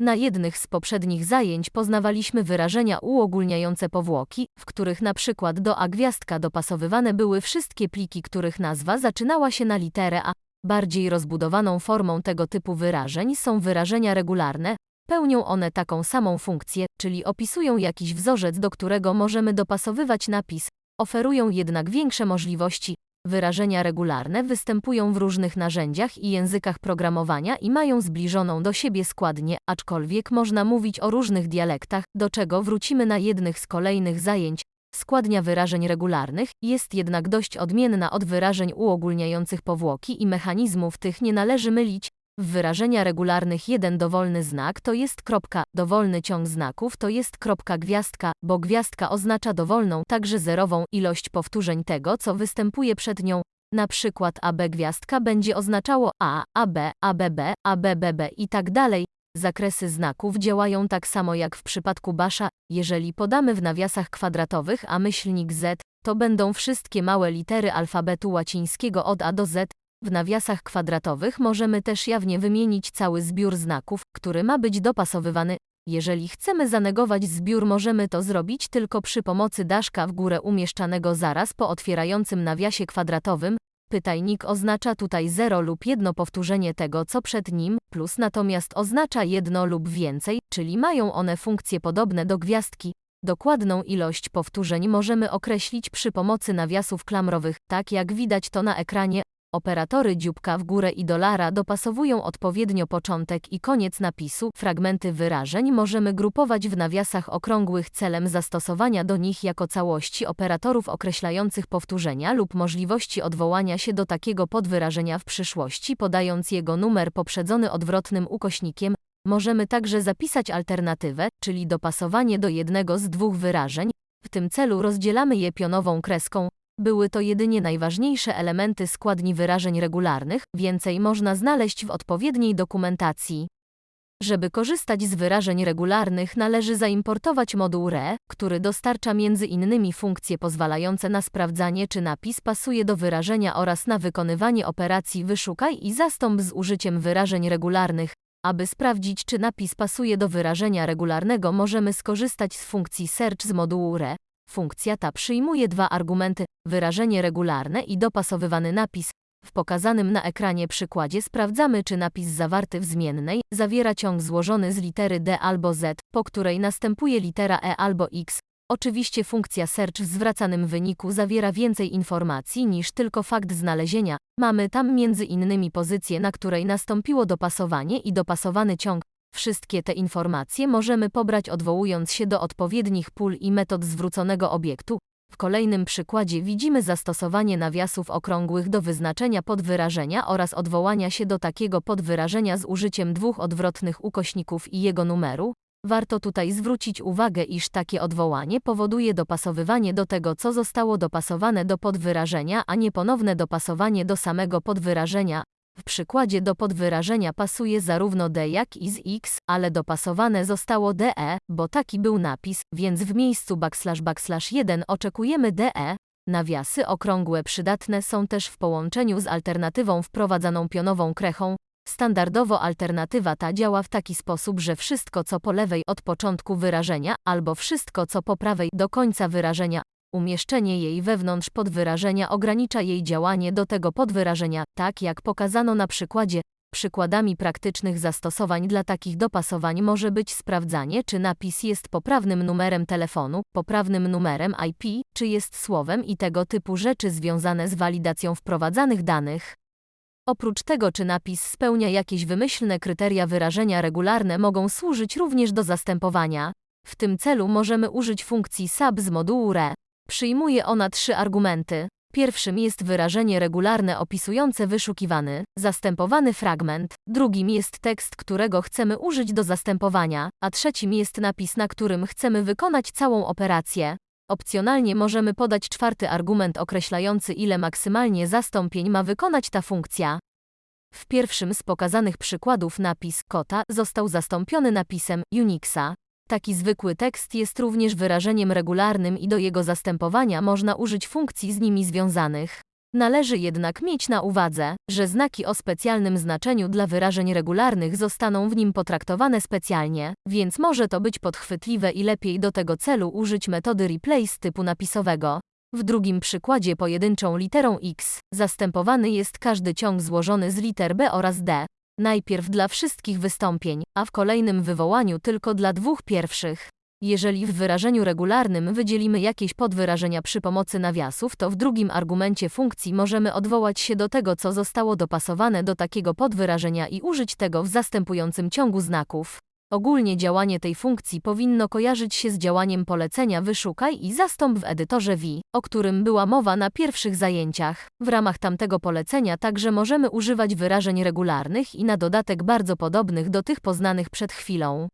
Na jednych z poprzednich zajęć poznawaliśmy wyrażenia uogólniające powłoki, w których na przykład do a gwiazdka dopasowywane były wszystkie pliki, których nazwa zaczynała się na literę a. Bardziej rozbudowaną formą tego typu wyrażeń są wyrażenia regularne, pełnią one taką samą funkcję, czyli opisują jakiś wzorzec, do którego możemy dopasowywać napis, oferują jednak większe możliwości. Wyrażenia regularne występują w różnych narzędziach i językach programowania i mają zbliżoną do siebie składnię, aczkolwiek można mówić o różnych dialektach, do czego wrócimy na jednych z kolejnych zajęć. Składnia wyrażeń regularnych jest jednak dość odmienna od wyrażeń uogólniających powłoki i mechanizmów tych nie należy mylić. W wyrażenia regularnych jeden dowolny znak to jest kropka, dowolny ciąg znaków to jest kropka gwiazdka, bo gwiazdka oznacza dowolną, także zerową ilość powtórzeń tego, co występuje przed nią. Na przykład AB gwiazdka będzie oznaczało A, AB, ABB, ABBB i tak dalej. Zakresy znaków działają tak samo jak w przypadku basza, jeżeli podamy w nawiasach kwadratowych a myślnik Z, to będą wszystkie małe litery alfabetu łacińskiego od A do Z. W nawiasach kwadratowych możemy też jawnie wymienić cały zbiór znaków, który ma być dopasowywany. Jeżeli chcemy zanegować zbiór możemy to zrobić tylko przy pomocy daszka w górę umieszczanego zaraz po otwierającym nawiasie kwadratowym, Pytajnik oznacza tutaj 0 lub jedno powtórzenie tego, co przed nim, plus natomiast oznacza jedno lub więcej, czyli mają one funkcje podobne do gwiazdki. Dokładną ilość powtórzeń możemy określić przy pomocy nawiasów klamrowych, tak jak widać to na ekranie. Operatory dzióbka w górę i dolara dopasowują odpowiednio początek i koniec napisu. Fragmenty wyrażeń możemy grupować w nawiasach okrągłych celem zastosowania do nich jako całości operatorów określających powtórzenia lub możliwości odwołania się do takiego podwyrażenia w przyszłości podając jego numer poprzedzony odwrotnym ukośnikiem. Możemy także zapisać alternatywę, czyli dopasowanie do jednego z dwóch wyrażeń. W tym celu rozdzielamy je pionową kreską, były to jedynie najważniejsze elementy składni wyrażeń regularnych, więcej można znaleźć w odpowiedniej dokumentacji. Żeby korzystać z wyrażeń regularnych należy zaimportować moduł RE, który dostarcza innymi funkcje pozwalające na sprawdzanie czy napis pasuje do wyrażenia oraz na wykonywanie operacji wyszukaj i zastąp z użyciem wyrażeń regularnych. Aby sprawdzić czy napis pasuje do wyrażenia regularnego możemy skorzystać z funkcji search z modułu RE. Funkcja ta przyjmuje dwa argumenty, wyrażenie regularne i dopasowywany napis. W pokazanym na ekranie przykładzie sprawdzamy, czy napis zawarty w zmiennej zawiera ciąg złożony z litery D albo Z, po której następuje litera E albo X. Oczywiście funkcja search w zwracanym wyniku zawiera więcej informacji niż tylko fakt znalezienia. Mamy tam między innymi pozycję, na której nastąpiło dopasowanie i dopasowany ciąg. Wszystkie te informacje możemy pobrać odwołując się do odpowiednich pól i metod zwróconego obiektu. W kolejnym przykładzie widzimy zastosowanie nawiasów okrągłych do wyznaczenia podwyrażenia oraz odwołania się do takiego podwyrażenia z użyciem dwóch odwrotnych ukośników i jego numeru. Warto tutaj zwrócić uwagę, iż takie odwołanie powoduje dopasowywanie do tego, co zostało dopasowane do podwyrażenia, a nie ponowne dopasowanie do samego podwyrażenia. W przykładzie do podwyrażenia pasuje zarówno D jak i z X, ale dopasowane zostało DE, bo taki był napis, więc w miejscu backslash backslash 1 oczekujemy DE. Nawiasy okrągłe przydatne są też w połączeniu z alternatywą wprowadzaną pionową krechą. Standardowo alternatywa ta działa w taki sposób, że wszystko co po lewej od początku wyrażenia, albo wszystko co po prawej do końca wyrażenia, Umieszczenie jej wewnątrz podwyrażenia ogranicza jej działanie do tego podwyrażenia, tak jak pokazano na przykładzie. Przykładami praktycznych zastosowań dla takich dopasowań może być sprawdzanie, czy napis jest poprawnym numerem telefonu, poprawnym numerem IP, czy jest słowem i tego typu rzeczy związane z walidacją wprowadzanych danych. Oprócz tego, czy napis spełnia jakieś wymyślne kryteria wyrażenia regularne mogą służyć również do zastępowania. W tym celu możemy użyć funkcji sub z modułu RE. Przyjmuje ona trzy argumenty. Pierwszym jest wyrażenie regularne opisujące wyszukiwany, zastępowany fragment, drugim jest tekst, którego chcemy użyć do zastępowania, a trzecim jest napis, na którym chcemy wykonać całą operację. Opcjonalnie możemy podać czwarty argument określający ile maksymalnie zastąpień ma wykonać ta funkcja. W pierwszym z pokazanych przykładów napis kota został zastąpiony napisem Unixa. Taki zwykły tekst jest również wyrażeniem regularnym i do jego zastępowania można użyć funkcji z nimi związanych. Należy jednak mieć na uwadze, że znaki o specjalnym znaczeniu dla wyrażeń regularnych zostaną w nim potraktowane specjalnie, więc może to być podchwytliwe i lepiej do tego celu użyć metody replace typu napisowego. W drugim przykładzie pojedynczą literą X zastępowany jest każdy ciąg złożony z liter B oraz D. Najpierw dla wszystkich wystąpień, a w kolejnym wywołaniu tylko dla dwóch pierwszych. Jeżeli w wyrażeniu regularnym wydzielimy jakieś podwyrażenia przy pomocy nawiasów, to w drugim argumencie funkcji możemy odwołać się do tego, co zostało dopasowane do takiego podwyrażenia i użyć tego w zastępującym ciągu znaków. Ogólnie działanie tej funkcji powinno kojarzyć się z działaniem polecenia wyszukaj i zastąp w edytorze V, o którym była mowa na pierwszych zajęciach. W ramach tamtego polecenia także możemy używać wyrażeń regularnych i na dodatek bardzo podobnych do tych poznanych przed chwilą.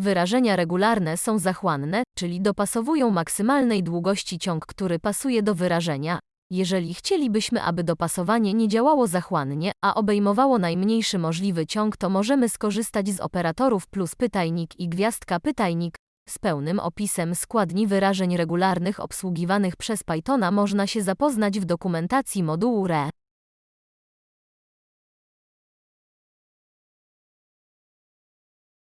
Wyrażenia regularne są zachłanne, czyli dopasowują maksymalnej długości ciąg, który pasuje do wyrażenia. Jeżeli chcielibyśmy, aby dopasowanie nie działało zachłannie, a obejmowało najmniejszy możliwy ciąg, to możemy skorzystać z operatorów plus pytajnik i gwiazdka pytajnik. Z pełnym opisem składni wyrażeń regularnych obsługiwanych przez Pythona można się zapoznać w dokumentacji modułu RE.